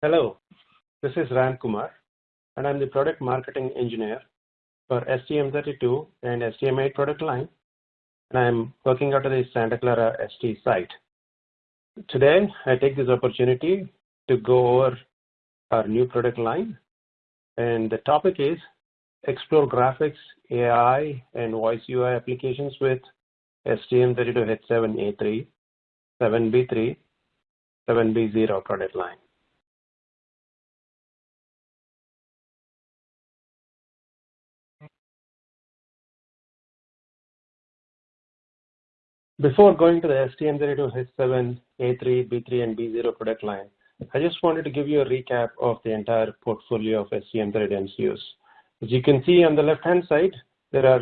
Hello, this is Ram Kumar, and I'm the product marketing engineer for STM32 and STM8 product line, and I'm working out of the Santa Clara ST site. Today, I take this opportunity to go over our new product line, and the topic is explore graphics, AI, and voice UI applications with STM32H7A3, 7B3, 7B0 product line. Before going to the STM32H7, A3, B3, and B0 product line, I just wanted to give you a recap of the entire portfolio of STM32 MCUs. As you can see on the left-hand side, there are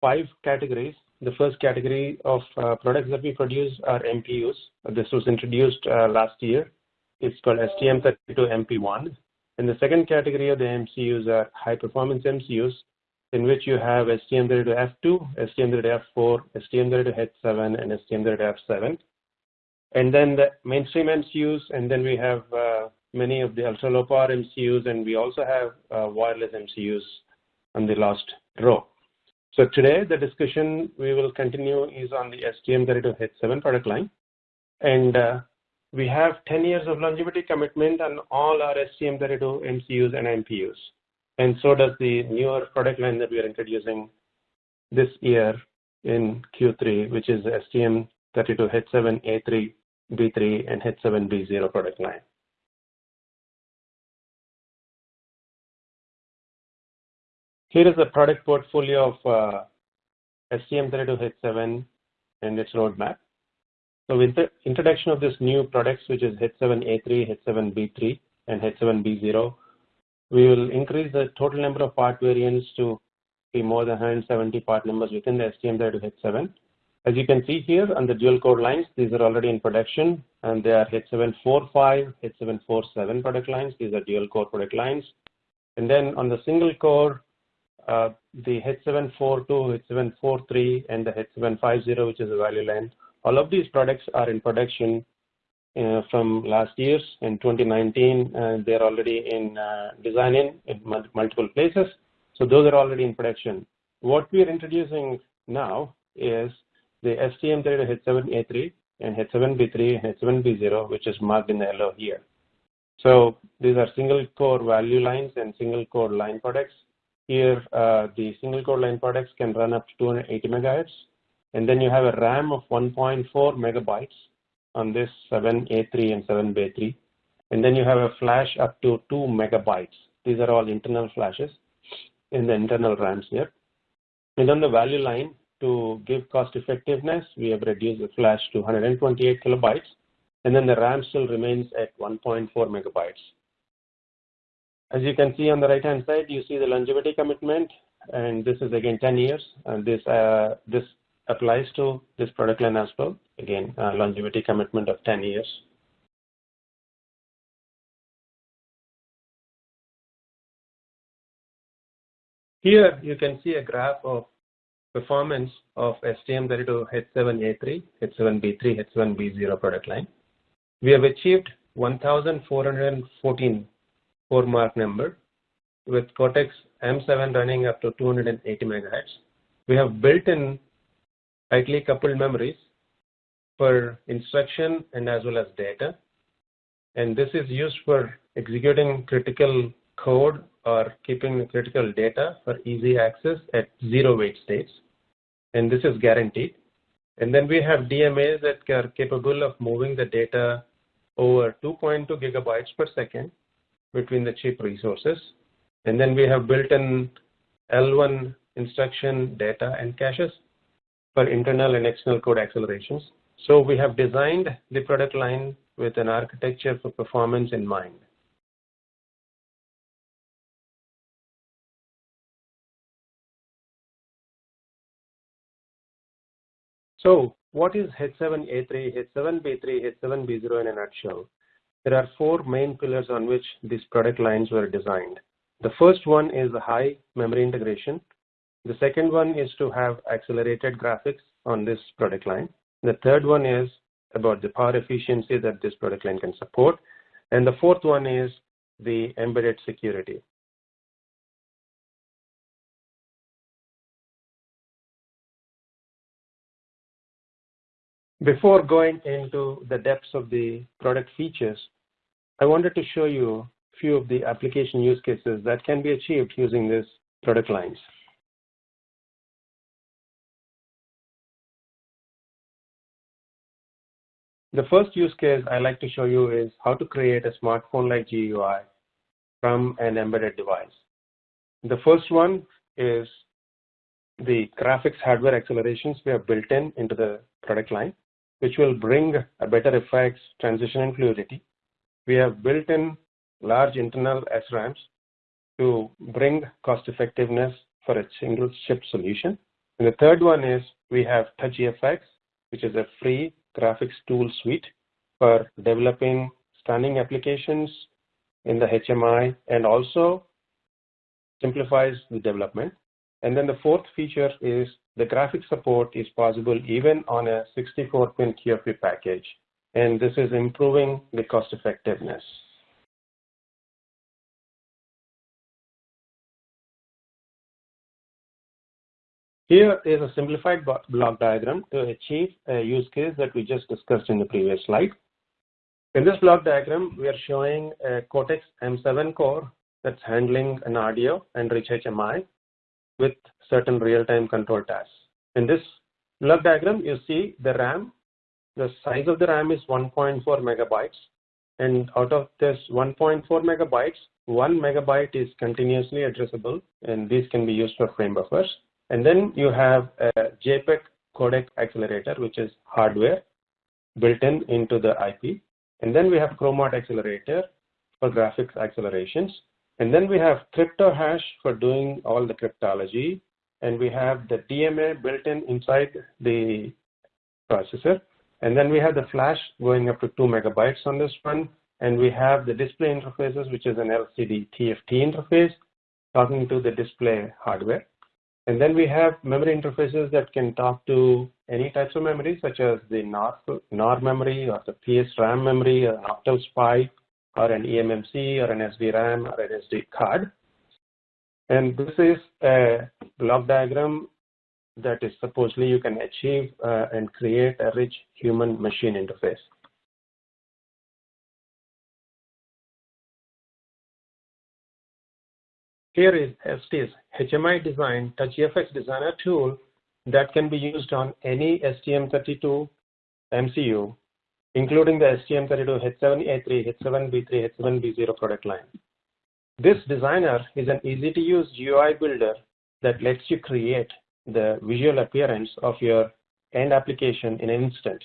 five categories. The first category of uh, products that we produce are MPUs. This was introduced uh, last year. It's called STM32 MP1. And the second category of the MCUs are high-performance MCUs, in which you have STM32F2, STM32F4, STM32H7, and STM32F7. And then the mainstream MCUs, and then we have uh, many of the ultra-low power MCUs, and we also have uh, wireless MCUs on the last row. So today, the discussion we will continue is on the STM32H7 product line. And uh, we have 10 years of longevity commitment on all our STM32 MCUs and MPUs and so does the newer product line that we are introducing this year in Q3, which is STM32H7A3, B3, and H7B0 product line. Here is the product portfolio of uh, STM32H7 and its roadmap. So with the introduction of this new products, which is H7A3, H7B3, and H7B0, we will increase the total number of part variants to be more than 170 part numbers within the STM32H7. As you can see here on the dual core lines, these are already in production and they are H745, H747 product lines. These are dual core product lines. And then on the single core, uh, the H742, H743, and the H750, which is a value line, all of these products are in production uh, from last year's in 2019. Uh, they're already in uh, design in, multiple places. So those are already in production. What we're introducing now is the STM32H7A3 and H7B3 and H7B0, which is marked in yellow here. So these are single core value lines and single core line products. Here, uh, the single core line products can run up to 280 megahertz. And then you have a RAM of 1.4 megabytes on this 7A3 and 7B3. And then you have a flash up to 2 megabytes. These are all internal flashes in the internal RAMs here. And on the value line, to give cost effectiveness, we have reduced the flash to 128 kilobytes, and then the RAM still remains at 1.4 megabytes. As you can see on the right-hand side, you see the longevity commitment, and this is again 10 years. And this uh, this applies to this product line as well. Again, uh, longevity commitment of 10 years. Here you can see a graph of performance of STM32H7A3, H7B3, H7B0 product line. We have achieved 1,414 CoreMark number with Cortex M7 running up to 280 megahertz. We have built in tightly coupled memories for instruction and as well as data. And this is used for executing critical code or keeping critical data for easy access at zero wait states. And this is guaranteed. And then we have DMAs that are capable of moving the data over 2.2 gigabytes per second between the chip resources. And then we have built-in L1 instruction data and caches for internal and external code accelerations. So we have designed the product line with an architecture for performance in mind. So what is H7A3, H7B3, H7B0 in a nutshell? There are four main pillars on which these product lines were designed. The first one is the high memory integration. The second one is to have accelerated graphics on this product line. The third one is about the power efficiency that this product line can support. And the fourth one is the embedded security. Before going into the depths of the product features, I wanted to show you a few of the application use cases that can be achieved using these product lines. The first use case I like to show you is how to create a smartphone-like GUI from an embedded device. The first one is the graphics hardware accelerations we have built in into the product line which will bring a better effects, transition, and fluidity. We have built in large internal SRAMs to bring cost effectiveness for a single chip solution. And the third one is we have TouchGFX, which is a free graphics tool suite for developing stunning applications in the HMI and also simplifies the development. And then the fourth feature is the graphic support is possible even on a 64-pin QFP package. And this is improving the cost effectiveness. Here is a simplified block diagram to achieve a use case that we just discussed in the previous slide. In this block diagram, we are showing a Cortex M7 core that's handling an audio and rich HMI with certain real-time control tasks. In this block diagram, you see the RAM. The size of the RAM is 1.4 megabytes. And out of this 1.4 megabytes, 1 megabyte is continuously addressable, and these can be used for frame buffers. And then you have a JPEG codec accelerator, which is hardware built in into the IP. And then we have Chrom-ART accelerator for graphics accelerations. And then we have CryptoHash for doing all the cryptology. And we have the DMA built in inside the processor. And then we have the flash going up to 2 megabytes on this one. And we have the display interfaces, which is an LCD TFT interface talking to the display hardware. And then we have memory interfaces that can talk to any types of memory, such as the NOR, NOR memory or the PSRAM memory or Octal SPI or an eMMC or an SDRAM or an SD card. And this is a block diagram that is supposedly you can achieve uh, and create a rich human machine interface. Here is ST's HMI design TouchGFX designer tool that can be used on any STM32 MCU including the STM32 H7A3, H7B3, H7B0 product line. This designer is an easy-to-use GUI builder that lets you create the visual appearance of your end application in an instant.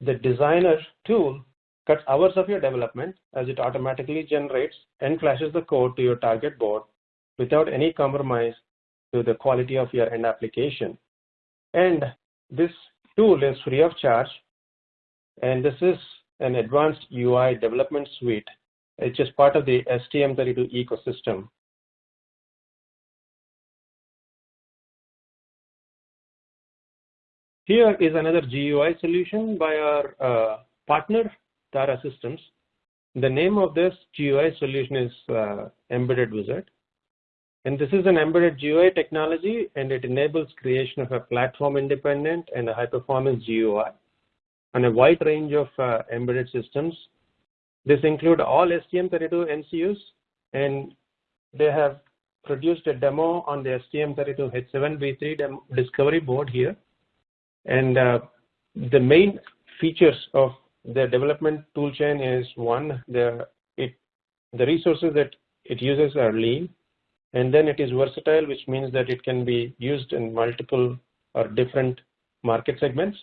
The designer tool cuts hours of your development as it automatically generates and flashes the code to your target board without any compromise to the quality of your end application. And this tool is free of charge and this is an advanced UI development suite. It's just part of the STM32 ecosystem. Here is another GUI solution by our uh, partner, Tara Systems. The name of this GUI solution is uh, Embedded Wizard. And this is an embedded GUI technology, and it enables creation of a platform independent and a high performance GUI on a wide range of uh, embedded systems. This include all STM32 MCUs, and they have produced a demo on the STM32 H7B3 discovery board here. And uh, the main features of the development toolchain is one, the, it, the resources that it uses are lean, and then it is versatile, which means that it can be used in multiple or different market segments.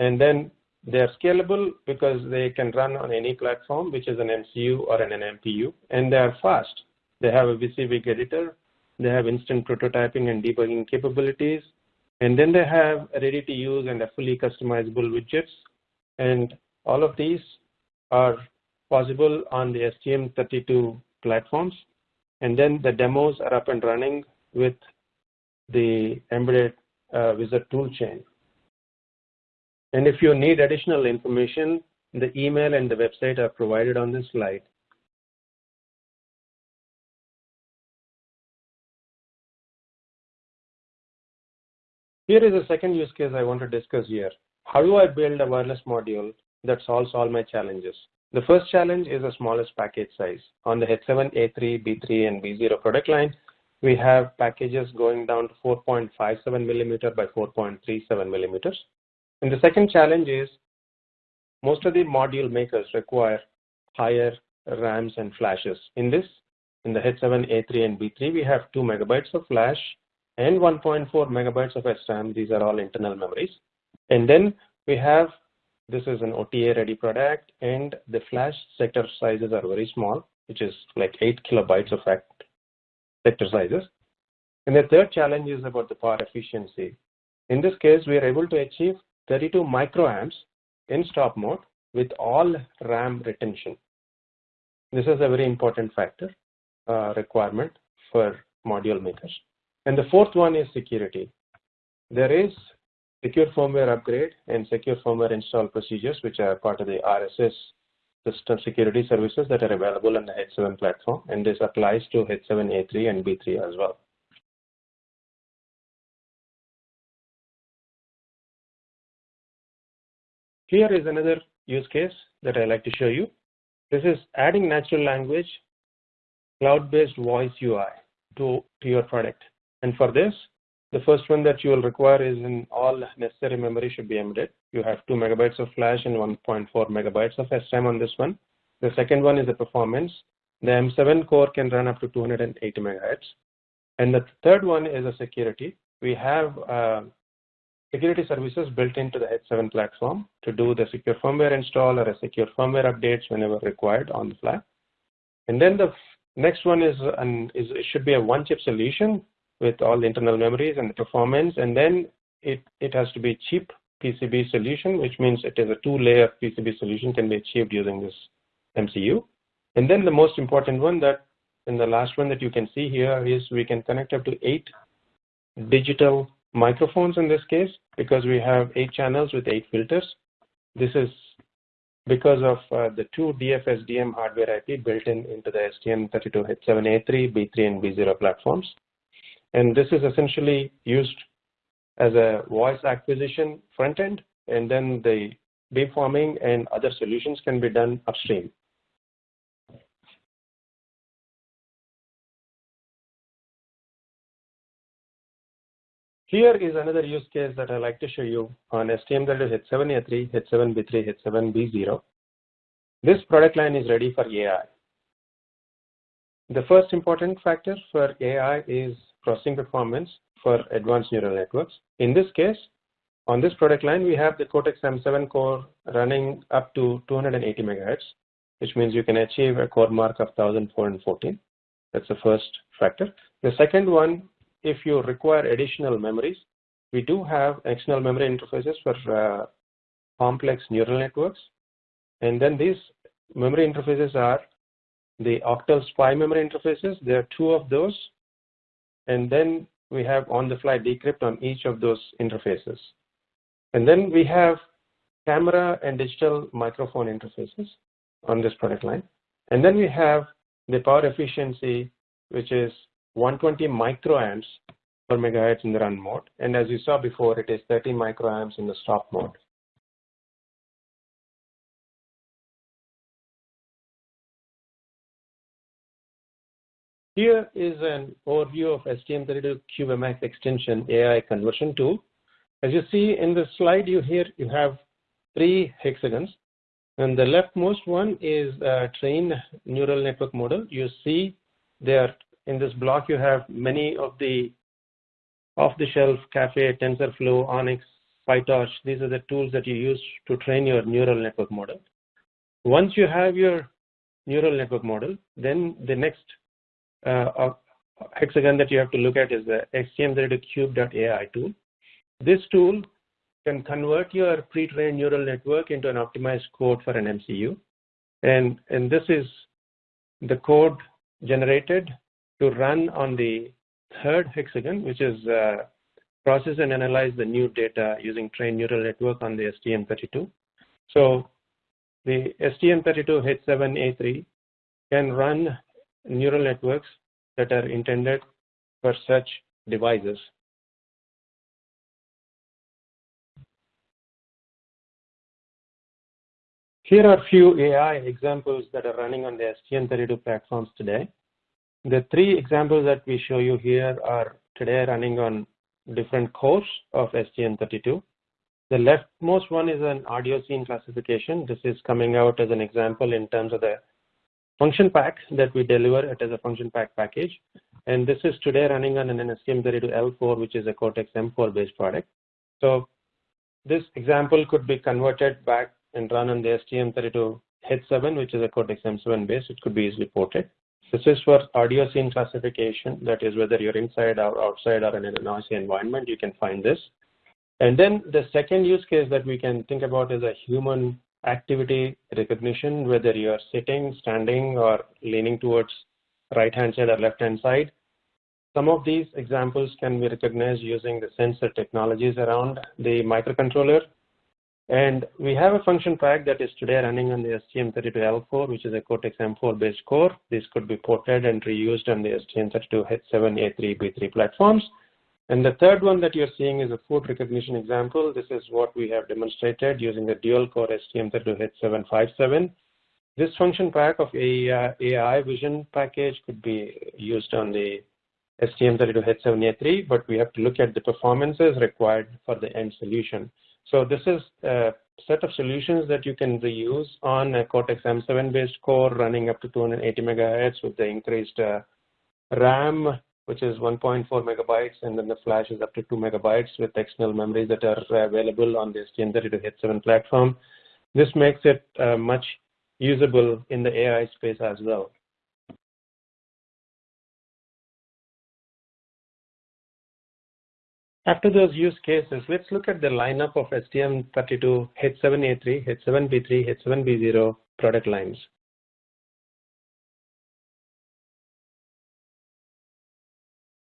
And then they are scalable because they can run on any platform, which is an MCU or an MPU, and they are fast. They have a WYSIWYG editor, they have instant prototyping and debugging capabilities, and then they have ready to use and fully customizable widgets. And all of these are possible on the STM32 platforms. and then the demos are up and running with the embedded uh, wizard toolchain. And if you need additional information, the email and the website are provided on this slide. Here is a second use case I want to discuss here. How do I build a wireless module that solves all my challenges? The first challenge is the smallest package size. On the H7, A3, B3, and B0 product line, we have packages going down to 4.57 millimeter by 4.37 millimeters. And the second challenge is most of the module makers require higher RAMs and flashes. In this, in the H7, A3, and B3, we have 2 megabytes of flash and 1.4 megabytes of SRAM. These are all internal memories. And then we have, this is an OTA ready product and the flash sector sizes are very small, which is like 8 kilobytes of sector sizes. And the third challenge is about the power efficiency. In this case, we are able to achieve 32 microamps in stop mode with all RAM retention. This is a very important factor uh, requirement for module makers. And the fourth one is security. There is secure firmware upgrade and secure firmware install procedures, which are part of the RSS system security services that are available on the H7 platform. And this applies to H7, A3, and B3 as well. Here is another use case that I like to show you. This is adding natural language cloud-based voice UI to, to your product. And for this, the first one that you will require is in all necessary memory should be embedded. You have 2 megabytes of flash and 1.4 megabytes of SRAM on this one. The second one is the performance. The M7 core can run up to 280 megahertz. And the third one is the security. We have uh, security services built into the H7 platform to do the secure firmware install or a secure firmware updates whenever required on the fly. And then the next one is, an, is it should be a one chip solution with all the internal memories and the performance. And then it, it has to be cheap PCB solution, which means it is a two-layer PCB solution can be achieved using this MCU. And then the most important one that in the last one that you can see here is we can connect up to eight digital microphones in this case because we have eight channels with eight filters. This is because of uh, the two DFSDM hardware IP built in into the STM32H7A3, B3, and B0 platforms. And this is essentially used as a voice acquisition front end, and then the beamforming and other solutions can be done upstream. Here is another use case that I like to show you on STM that is H7A3, H7B3, H7B0. This product line is ready for AI. The first important factor for AI is processing performance for advanced neural networks. In this case, on this product line, we have the Cortex M7 core running up to 280 megahertz, which means you can achieve a CoreMark of 1414. That's the first factor. The second one, if you require additional memories, we do have external memory interfaces for uh, complex neural networks. And then these memory interfaces are the octal SPI memory interfaces. There are two of those and then we have on-the-fly decrypt on each of those interfaces. And then we have camera and digital microphone interfaces on this product line. And then we have the power efficiency, which is 120 microamps per megahertz in the run mode. And as you saw before, it is 30 microamps in the stop mode. Here is an overview of STM32CubeMX extension AI conversion tool. As you see in the slide, you here you have three hexagons. And the leftmost one is a trained neural network model. You see there in this block, you have many of the off-the-shelf Caffe, TensorFlow, ONNX, PyTorch. These are the tools that you use to train your neural network model. Once you have your neural network model, then the next uh, hexagon that you have to look at is the STM32Cube.ai tool. This tool can convert your pre-trained neural network into an optimized code for an MCU. And, and this is the code generated to run on the third hexagon, which is uh, process and analyze the new data using trained neural network on the STM32. So the STM32H7A3 can run neural networks that are intended for such devices. Here are a few AI examples that are running on the STM32 platforms today. The three examples that we show you here are today running on different cores of STM32. The leftmost one is an audio scene classification. This is coming out as an example in terms of the function pack that we deliver it as a function pack package. And this is today running on an STM32L4, which is a Cortex M4 based product. So this example could be converted back and run on the STM32H7, which is a Cortex M7 based. It could be easily ported. This is for audio scene classification. That is whether you're inside or outside or in a noisy environment, you can find this. And then the second use case that we can think about is a human activity recognition, whether you're sitting, standing, or leaning towards right-hand side or left-hand side. Some of these examples can be recognized using the sensor technologies around the microcontroller and we have a function pack that is today running on the STM32L4, which is a Cortex M4 based core. This could be ported and reused on the STM32H7A3B3 platforms. And the third one that you're seeing is a food recognition example. This is what we have demonstrated using the dual core STM32H757. This function pack of AI vision package could be used on the STM32H7A3, but we have to look at the performances required for the end solution. So this is a set of solutions that you can reuse on a Cortex M7 based core running up to 280 megahertz with the increased uh, RAM, which is 1.4 megabytes, and then the flash is up to 2 megabytes with external memories that are available on the STM32H7 platform. This makes it uh, much usable in the AI space as well. After those use cases, let's look at the lineup of STM32 H7A3, H7B3, H7B0 product lines.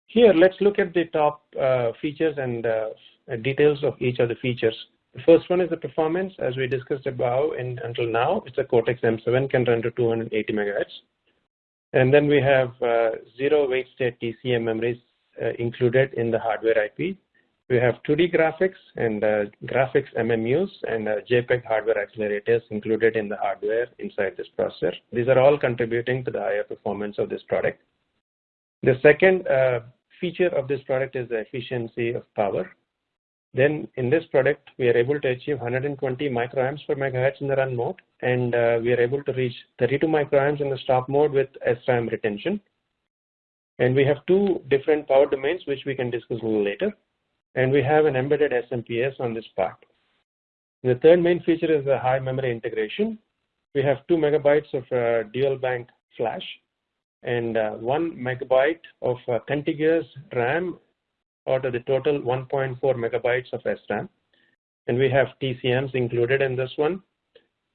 Here, let's look at the top uh, features and uh, details of each of the features. The first one is the performance. As we discussed above and until now, it's a Cortex M7, can run to 280 megahertz. And then we have uh, zero wait state TCM memories included in the hardware IP. We have 2D graphics and uh, graphics MMUs and uh, JPEG hardware accelerators included in the hardware inside this processor. These are all contributing to the higher performance of this product. The second uh, feature of this product is the efficiency of power. Then in this product, we are able to achieve 120 microamps per megahertz in the run mode, and uh, we are able to reach 32 microamps in the stop mode with SRAM retention. And we have two different power domains, which we can discuss a little later. And we have an embedded SMPS on this part. The third main feature is the high memory integration. We have two megabytes of uh, dual bank flash and uh, one megabyte of uh, contiguous RAM out of the total 1.4 megabytes of SRAM. And we have TCMs included in this one.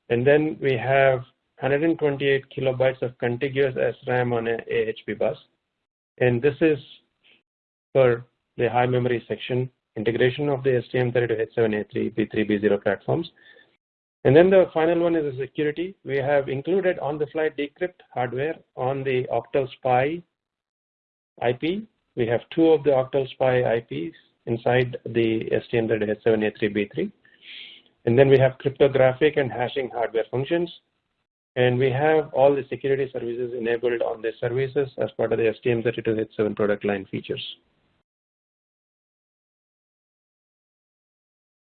And then we have 128 kilobytes of contiguous SRAM on a AHB bus. And this is for the high memory section integration of the STM32H7A3, B3, B0 platforms. And then the final one is the security. We have included on-the-fly decrypt hardware on the Octal SPI IP. We have two of the Octal SPI IPs inside the STM32H7A3, B3. And then we have cryptographic and hashing hardware functions. And we have all the security services enabled on the services as part of the STM32H7 product line features.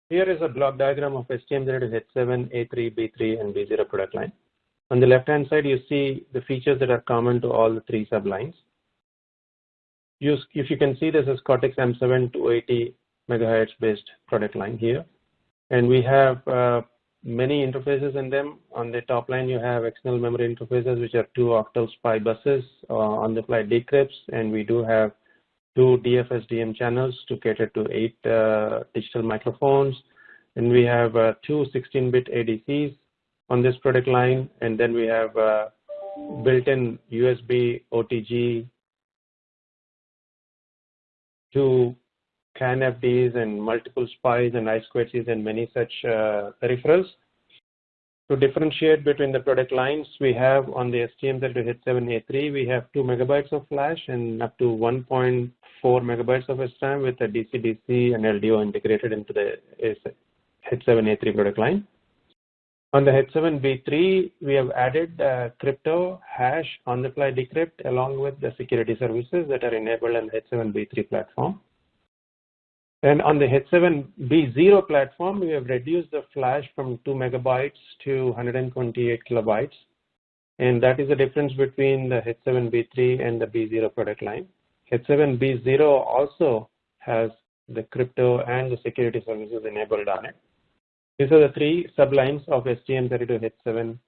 Here is a block diagram of STM32H7, A3, B3, and B0 product line. On the left-hand side, you see the features that are common to all the three sublines. If you can see, this is Cortex M7 280 megahertz based product line here. And we have uh, many interfaces in them. On the top line, you have external memory interfaces, which are two octal SPI buses, uh, on-the-fly decrypts, and we do have two DFSDM channels to cater to eight uh, digital microphones. And we have uh, two 16-bit ADCs on this product line, and then we have uh, built-in USB OTG to CAN-FDs and multiple SPIes and I2Cs and many such uh, peripherals. To differentiate between the product lines, we have on the STM32H7A3, we have 2 megabytes of flash and up to 1.4 megabytes of SRAM with a DC-DC and LDO integrated into the H7A3 product line. On the H7B3, we have added uh, crypto, hash, on-the-fly decrypt along with the security services that are enabled on the H7B3 platform. And on the H7B0 platform, we have reduced the flash from 2 megabytes to 128 kilobytes. And that is the difference between the H7B3 and the B0 product line. H7B0 also has the crypto and the security services enabled on it. These are the three sublines of STM32H7,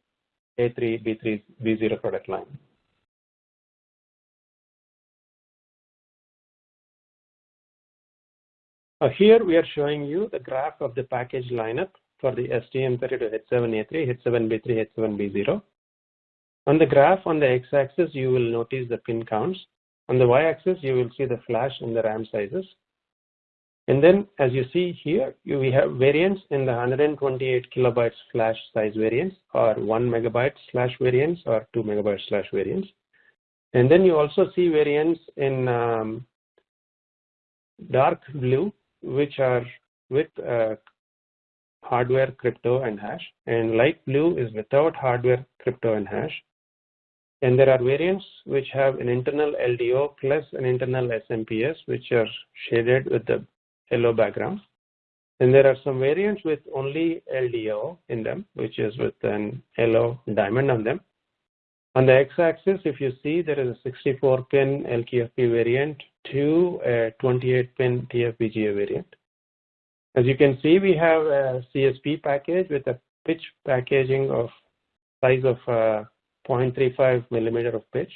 A3, B3, B0 product line. Here we are showing you the graph of the package lineup for the STM32H7A3, H7B3, H7B0. On the graph on the x-axis, you will notice the pin counts. On the y-axis, you will see the flash and the RAM sizes. And then, as you see here, you, we have variants in the 128 kilobytes flash size variants, or 1 megabyte flash variants, or 2 megabyte flash variants. And then you also see variants in um, dark blue, which are with uh, hardware, crypto, and hash. And light blue is without hardware, crypto, and hash. And there are variants which have an internal LDO plus an internal SMPS, which are shaded with the yellow background. And there are some variants with only LDO in them, which is with an yellow diamond on them. On the x-axis, if you see, there is a 64-pin LQFP variant to a 28-pin TFBGA variant. As you can see, we have a CSP package with a pitch packaging of size of uh, 0.35 millimeter of pitch.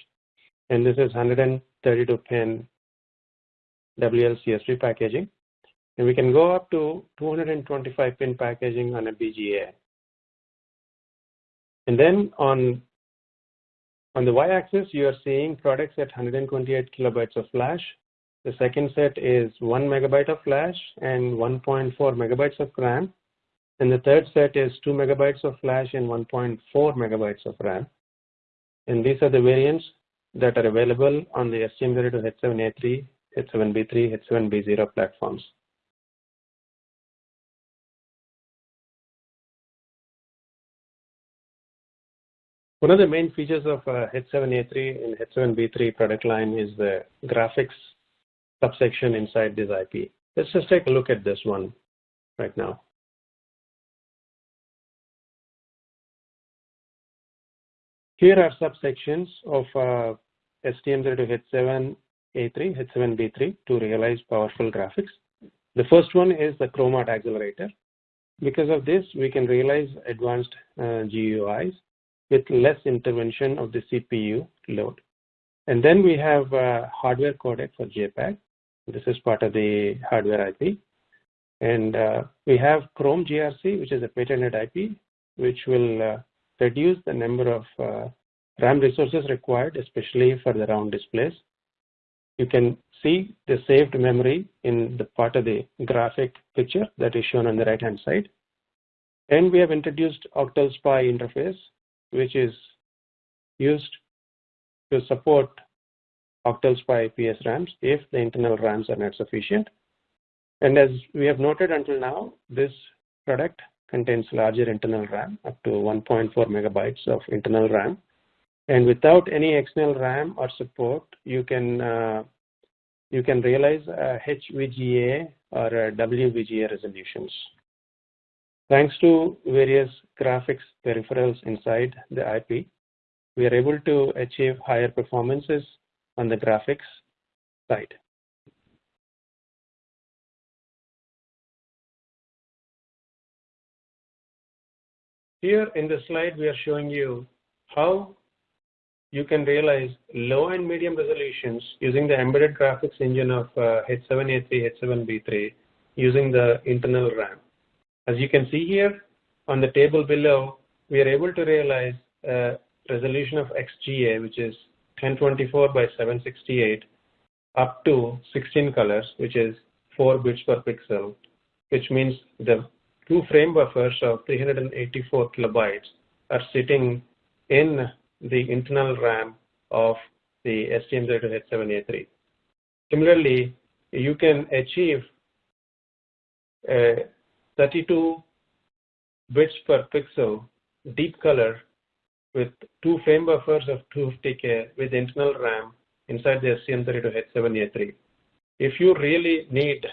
And this is 132-pin WLCSP packaging. And we can go up to 225-pin packaging on a BGA. And then on on the y-axis, you are seeing products at 128 kilobytes of flash. The second set is 1 megabyte of flash and 1.4 megabytes of RAM. And the third set is 2 megabytes of flash and 1.4 megabytes of RAM. And these are the variants that are available on the STM32H7A3, H7B3, H7B0 platforms. One of the main features of uh, H7A3 and H7B3 product line is the graphics subsection inside this IP. Let's just take a look at this one right now. Here are subsections of uh, STM32H7A3, H7B3 to realize powerful graphics. The first one is the Chrom-ART accelerator. Because of this, we can realize advanced uh, GUIs with less intervention of the CPU load. And then we have a hardware codec for JPEG. This is part of the hardware IP. And uh, we have Chrom-GRC, which is a patented IP, which will uh, reduce the number of uh, RAM resources required, especially for the round displays. You can see the saved memory in the part of the graphic picture that is shown on the right hand side. And we have introduced Octal SPI interface, which is used to support octal SPI PS RAMs if the internal RAMs are not sufficient. And as we have noted until now, this product contains larger internal RAM, up to 1.4 megabytes of internal RAM. And without any external RAM or support, you can uh, you can realize HVGA or WVGA resolutions. Thanks to various graphics peripherals inside the IP, we are able to achieve higher performances on the graphics side. Here in the slide, we are showing you how you can realize low and medium resolutions using the embedded graphics engine of uh, H7A3, H7B3 using the internal RAM. As you can see here on the table below, we are able to realize a resolution of XGA, which is 1024 by 768 up to 16 colors, which is 4 bits per pixel, which means the two frame buffers of 384 kilobytes are sitting in the internal RAM of the STM32H7A3. Similarly, you can achieve a 32 bits per pixel deep color with two frame buffers of 250K with internal RAM inside the STM32H7A3. If you really need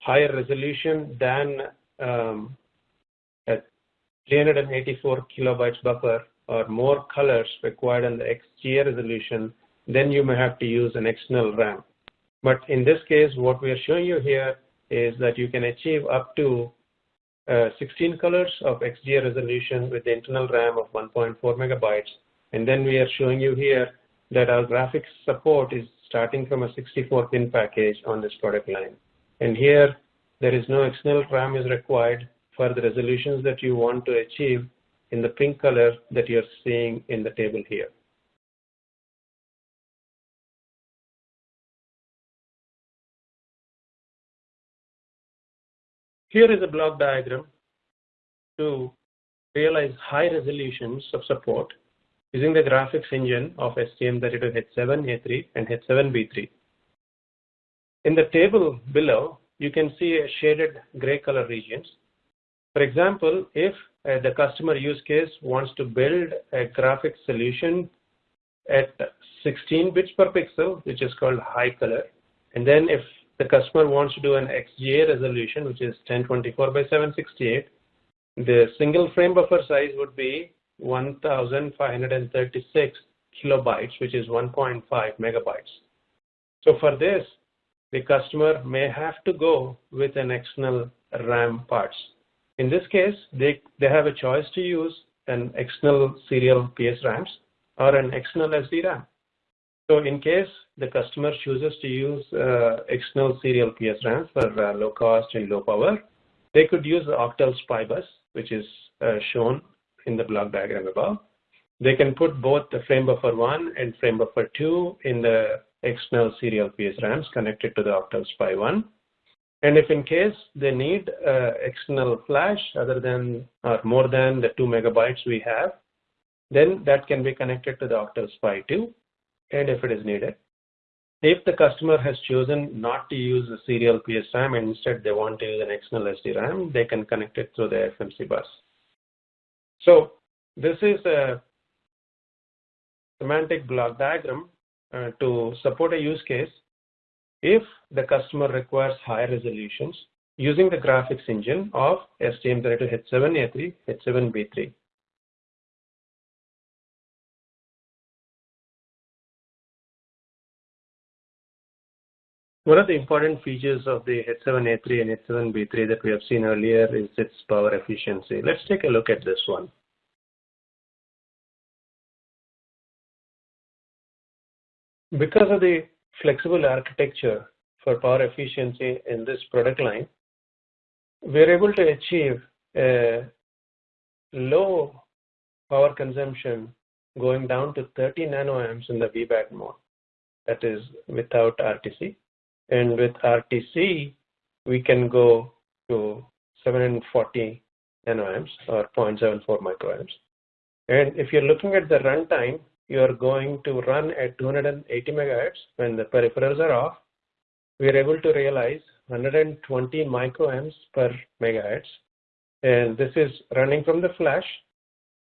higher resolution than um, a 384 kilobytes buffer or more colors required on the XGA resolution, then you may have to use an external RAM. But in this case, what we are showing you here is that you can achieve up to uh, 16 colors of XGA resolution with the internal RAM of 1.4 megabytes. And then we are showing you here that our graphics support is starting from a 64 pin package on this product line. And here, there is no external RAM is required for the resolutions that you want to achieve in the pink color that you're seeing in the table here. Here is a block diagram to realize high resolutions of support using the graphics engine of STM32H7, A3, and H7B3. In the table below, you can see a shaded gray color regions. For example, if uh, the customer use case wants to build a graphics solution at 16 bits per pixel, which is called high color, and then if the customer wants to do an XGA resolution, which is 1024 by 768, the single frame buffer size would be 1536 kilobytes, which is 1.5 megabytes. So for this, the customer may have to go with an external RAM parts. In this case, they, they have a choice to use an external serial PS RAMs or an external SD RAM. So in case the customer chooses to use uh, external serial PSRAMs for uh, low cost and low power, they could use the Octal SPI bus, which is uh, shown in the block diagram above. They can put both the frame buffer 1 and frame buffer 2 in the external serial PSRAMs connected to the Octal SPI 1. And if in case they need uh, external flash other than or more than the 2 megabytes we have, then that can be connected to the Octal SPI 2 and if it is needed. If the customer has chosen not to use a serial PSRAM and instead they want to use an external SDRAM, they can connect it through the FMC bus. So this is a semantic block diagram uh, to support a use case if the customer requires higher resolutions using the graphics engine of STM32H7A3, H7B3. One of the important features of the H7A3 and H7B3 that we have seen earlier is its power efficiency. Let's take a look at this one. Because of the flexible architecture for power efficiency in this product line, we're able to achieve a low power consumption going down to 30 nanoamps in the VBAT mode, that is without RTC. And with RTC, we can go to 740 nanoamps or 0.74 microamps. And if you're looking at the runtime, you're going to run at 280 megahertz when the peripherals are off. We're able to realize 120 microamps per megahertz. And this is running from the flash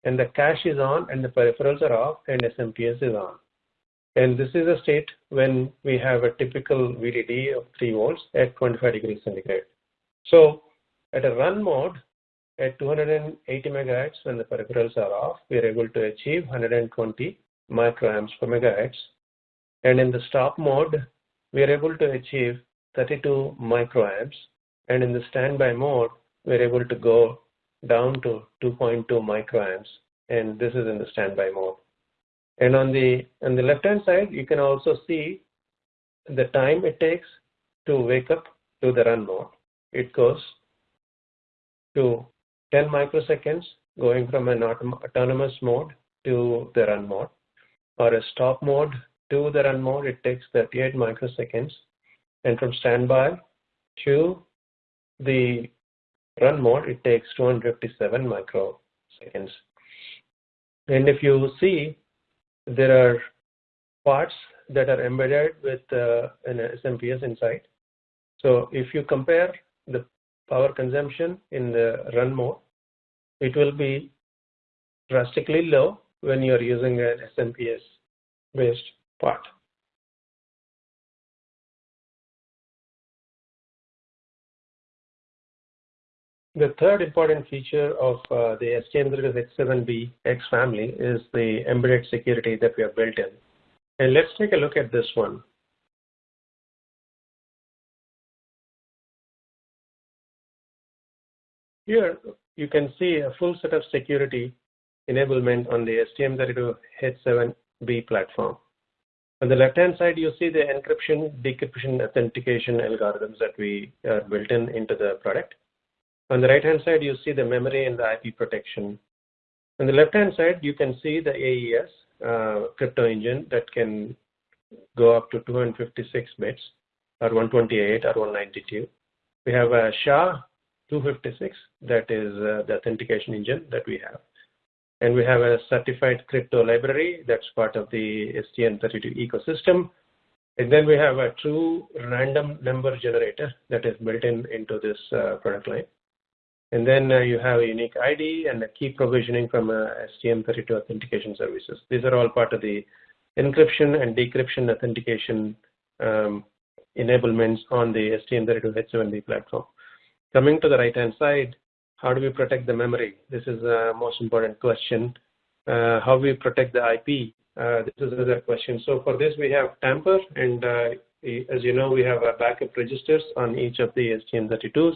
and the cache is on and the peripherals are off and SMPS is on. And this is a state when we have a typical VDD of 3 volts at 25 degrees centigrade. So at a run mode at 280 megahertz when the peripherals are off, we are able to achieve 120 microamps per megahertz. And in the stop mode, we are able to achieve 32 microamps. And in the standby mode, we're able to go down to 2.2 microamps. And this is in the standby mode. And on the on the left hand side, you can also see the time it takes to wake up to the run mode. It goes to 10 microseconds going from an autonomous mode to the run mode or a stop mode to the run mode, it takes 38 microseconds. And from standby to the run mode, it takes 257 microseconds. And if you see, there are parts that are embedded with uh, an SMPS inside. So if you compare the power consumption in the run mode, it will be drastically low when you're using an SMPS based part. The third important feature of uh, the STM32H7B X family is the embedded security that we have built in. And let's take a look at this one. Here, you can see a full set of security enablement on the STM32H7B platform. On the left-hand side, you see the encryption, decryption, authentication algorithms that we are built in into the product. On the right-hand side, you see the memory and the IP protection. On the left-hand side, you can see the AES uh, crypto engine that can go up to 256 bits or 128 or 192. We have a SHA 256 that is uh, the authentication engine that we have. And we have a certified crypto library that's part of the STM32 ecosystem. And then we have a true random number generator that is built in into this uh, product line. And then uh, you have a unique ID and a key provisioning from uh, STM32 authentication services. These are all part of the encryption and decryption authentication um, enablements on the STM32H7B platform. Coming to the right-hand side, how do we protect the memory? This is the most important question. Uh, how we protect the IP? This is another question. So for this, we have tamper, and as you know, we have a backup registers on each of the STM32s.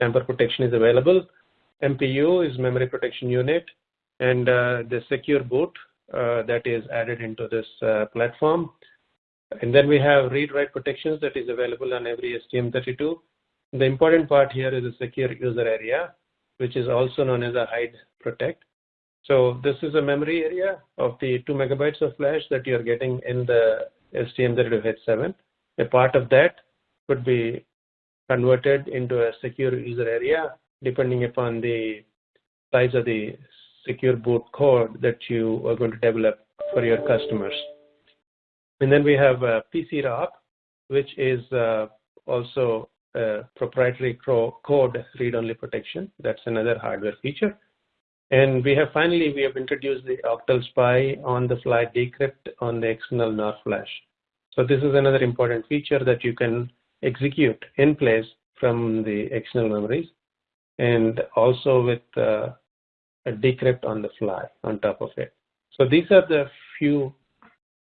Tamper protection is available. MPU is memory protection unit, and uh, the secure boot uh, that is added into this uh, platform. And then we have read-write protections that is available on every STM32. The important part here is a secure user area, which is also known as a hide protect. So this is a memory area of the 2 megabytes of flash that you're getting in the STM32H7. A part of that could be converted into a secure user area depending upon the size of the secure boot code that you are going to develop for your customers. And then we have a PC ROP, which is uh, also a proprietary code read-only protection. That's another hardware feature. And we have finally, we have introduced the Octal SPI on-the-fly decrypt on the external NOR flash. So this is another important feature that you can execute in place from the external memories and also with uh, a decrypt on the fly on top of it. So these are the few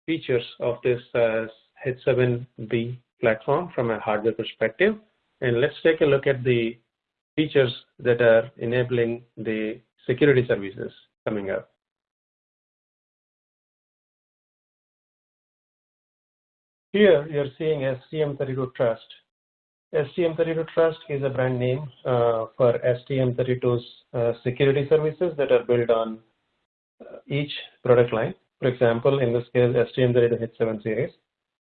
features of this uh, H7B platform from a hardware perspective. And let's take a look at the features that are enabling the security services coming up. Here you're seeing STM32 Trust. STM32 Trust is a brand name uh, for STM32's uh, security services that are built on uh, each product line. For example, in this case, STM32H7 series.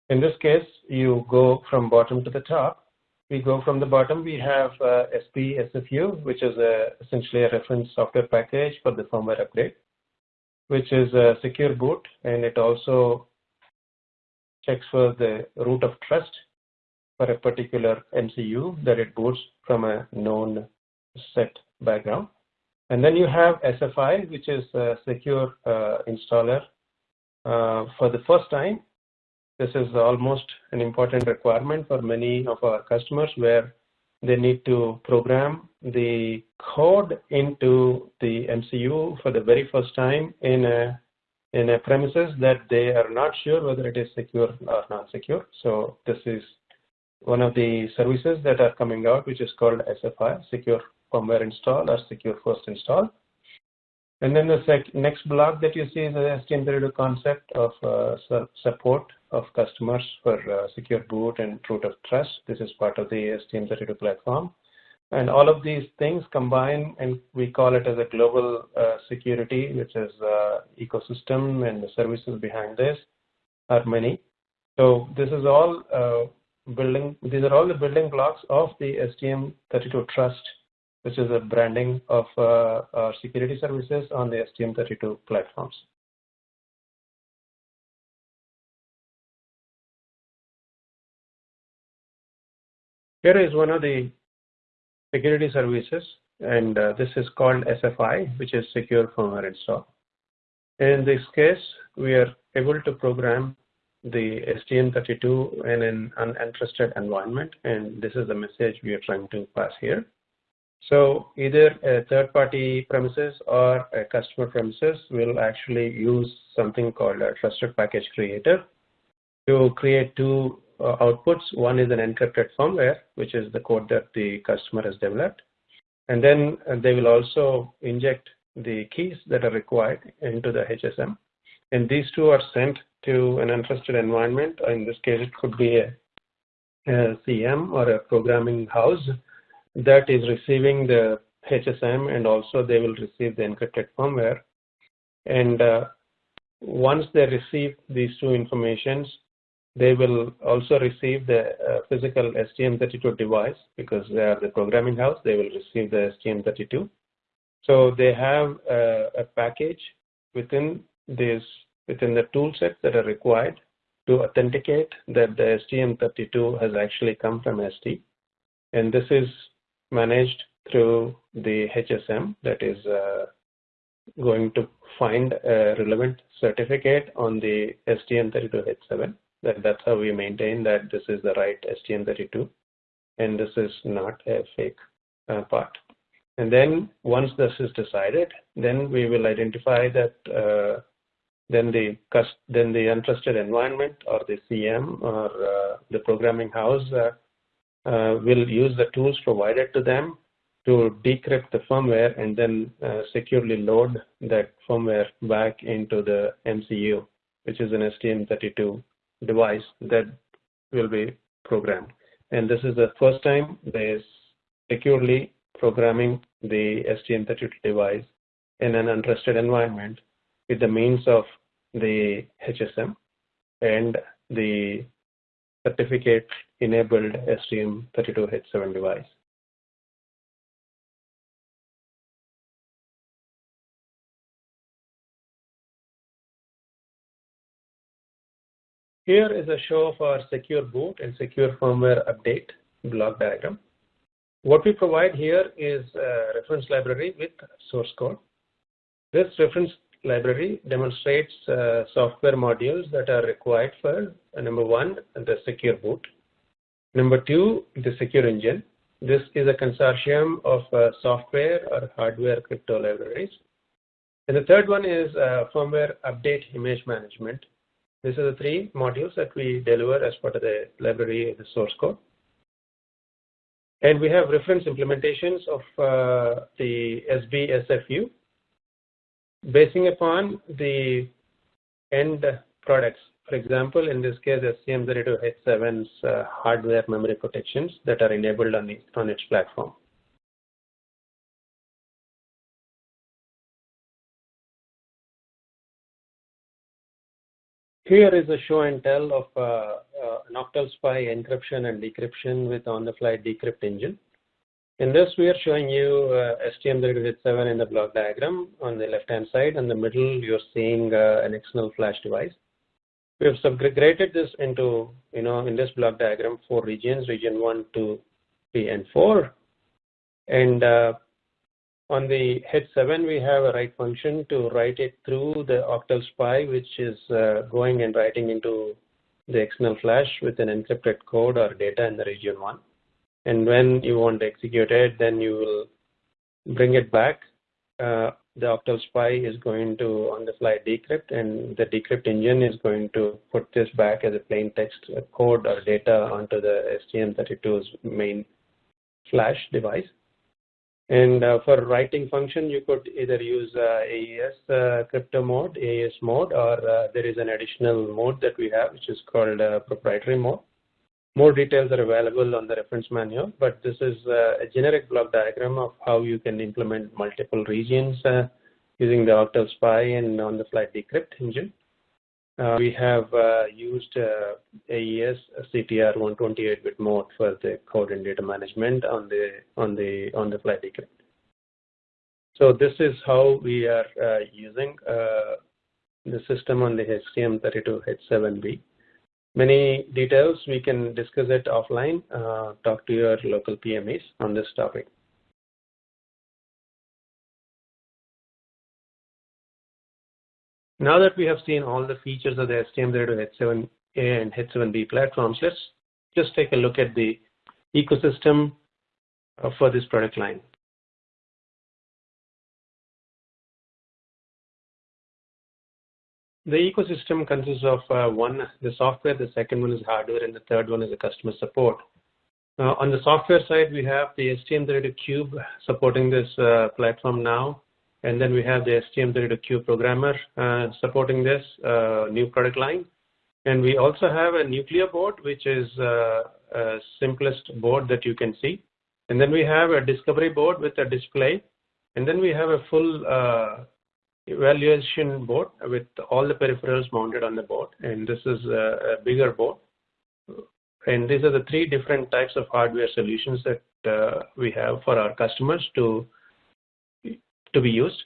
In this case, you go from bottom to the top. We go from the bottom, we have uh, SP SFU, which is a, essentially a reference software package for the firmware update, which is a secure boot, and it also checks for the root of trust for a particular MCU that it boots from a known set background. And then you have SFI, which is a secure uh, installer. Uh, for the first time, this is almost an important requirement for many of our customers where they need to program the code into the MCU for the very first time in a in a premises that they are not sure whether it is secure or not secure. So this is one of the services that are coming out, which is called SFI, Secure Firmware Install or Secure First Install. And then the next block that you see is the STM32 concept of uh, support of customers for uh, secure boot and root of trust. This is part of the STM32 platform. And all of these things combine and we call it as a global uh, security, which is uh, ecosystem and the services behind this are many. So this is all uh, building. These are all the building blocks of the STM32 Trust, which is a branding of our security services on the STM32 platforms. Here is one of the security services, and uh, this is called SFI, which is Secure Firmware Install. In this case, we are able to program the STM32 in an untrusted environment, and this is the message we are trying to pass here. So either a third-party premises or a customer premises will actually use something called a trusted package creator to create two outputs. One is an encrypted firmware, which is the code that the customer has developed. And then uh, they will also inject the keys that are required into the HSM. And these two are sent to an untrusted environment. In this case, it could be a, a CM or a programming house that is receiving the HSM and also they will receive the encrypted firmware. And uh, once they receive these two informations, they will also receive the uh, physical STM32 device because they are the programming house. They will receive the STM32. So they have a, a package within this within the tool sets that are required to authenticate that the STM32 has actually come from ST. And this is managed through the HSM that is uh, going to find a relevant certificate on the STM32H7. That, that's how we maintain that this is the right STM32 and this is not a fake uh, part. And then once this is decided, then we will identify that uh, then the then the untrusted environment or the CM or uh, the programming house uh, uh, will use the tools provided to them to decrypt the firmware and then uh, securely load that firmware back into the MCU, which is an STM32 device that will be programmed. And this is the first time they securely programming the STM32 device in an untrusted environment with the means of the HSM and the certificate enabled STM32H7 device. Here is a show of our secure boot and secure firmware update block diagram. What we provide here is a reference library with source code. This reference library demonstrates uh, software modules that are required for uh, number one, the secure boot. Number two, the secure engine. This is a consortium of uh, software or hardware crypto libraries. And the third one is uh, firmware update image management. These are the three modules that we deliver as part of the library, the source code. And we have reference implementations of uh, the SBSFU, basing upon the end products. For example, in this case, STM32H7's uh, hardware memory protections that are enabled on, the, on its platform. Here is a show and tell of uh, uh, SPI encryption and decryption with on-the-fly decrypt engine. In this, we are showing you uh, STM32H7 in the block diagram on the left-hand side. In the middle, you're seeing uh, an external flash device. We have segregated this into, you know, in this block diagram, four regions, region 1, 2, 3, and 4. And uh, on the H7, we have a write function to write it through the octal SPI, which is uh, going and writing into the external flash with an encrypted code or data in the region 1. And when you want to execute it, then you will bring it back. Uh, the octal SPI is going to on the fly decrypt and the decrypt engine is going to put this back as a plain text code or data onto the STM32's main flash device. And uh, for writing function, you could either use uh, AES uh, crypto mode, AES mode, or there is an additional mode that we have, which is called proprietary mode. More details are available on the reference manual, but this is a generic block diagram of how you can implement multiple regions using the Octal SPI and on-the-fly decrypt engine. Uh, we have uh, used uh, AES CTR 128-bit mode for the code and data management on the on the on the flight decrypt. So this is how we are using the system on the STM32H7B. Many details we can discuss it offline. Talk to your local PMEs on this topic. Now that we have seen all the features of the STM32H7A and H7B platforms, let's just take a look at the ecosystem uh, for this product line. The ecosystem consists of uh, one, the software, the second one is hardware, and the third one is the customer support. Uh, on the software side, we have the STM32Cube supporting this uh, platform now. And then we have the STM32Cube programmer uh, supporting this uh, new product line. And we also have a Nucleo board, which is uh, a simplest board that you can see. And then we have a discovery board with a display. And then we have a full uh, evaluation board with all the peripherals mounted on the board. And this is a, a bigger board. And these are the three different types of hardware solutions that uh, we have for our customers to to be used.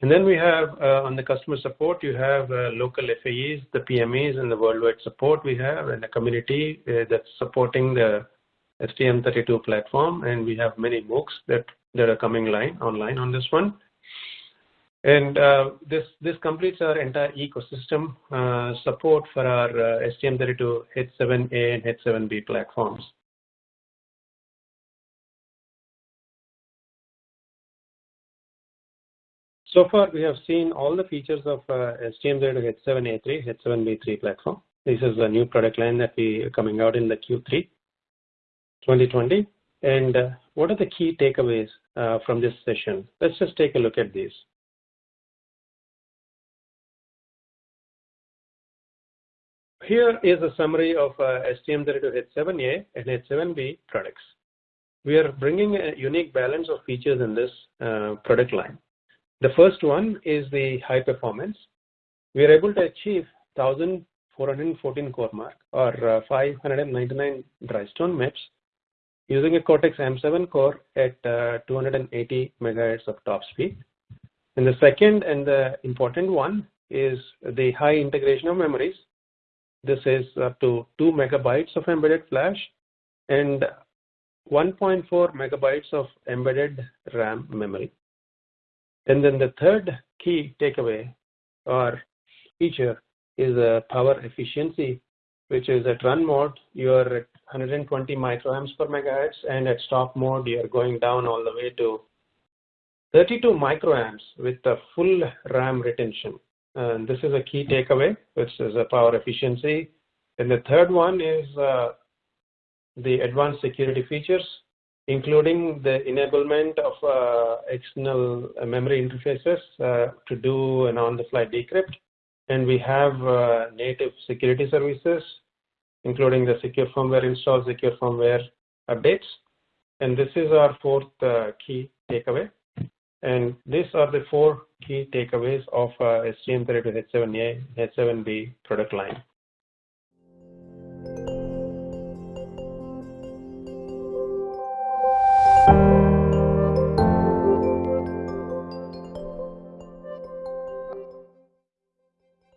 And then we have uh, on the customer support, you have uh, local FAEs, the PMEs, and the worldwide support we have, and the community uh, that's supporting the STM32 platform. And we have many MOOCs that, that are coming line online on this one. And uh, this this completes our entire ecosystem uh, support for our uh, STM32 H7A and H7B platforms. So far, we have seen all the features of uh, STM32 H7A3, H7B3 platform. This is a new product line that we are coming out in the Q3 2020. And uh, what are the key takeaways uh, from this session? Let's just take a look at these. Here is a summary of uh, STM32 H7A and H7B products. We are bringing a unique balance of features in this uh, product line. The first one is the high performance. We are able to achieve 1414 CoreMark or uh, 599 Dhrystone MIPS using a Cortex M7 core at uh, 280 megahertz of top speed. And the second and the important one is the high integration of memories. This is up to 2 megabytes of embedded flash and 1.4 megabytes of embedded RAM memory. And then the third key takeaway or feature is power efficiency, which is at run mode, you're at 120 microamps per megahertz, and at stop mode, you're going down all the way to 32 microamps with the full RAM retention. And this is a key takeaway, which is a power efficiency. And the third one is uh, the advanced security features, including the enablement of uh, external memory interfaces uh, to do an on-the-fly decrypt. And we have uh, native security services, including the secure firmware install, secure firmware updates. And this is our fourth uh, key takeaway. And these are the four key takeaways of uh, STM32 H7A, H7B product line.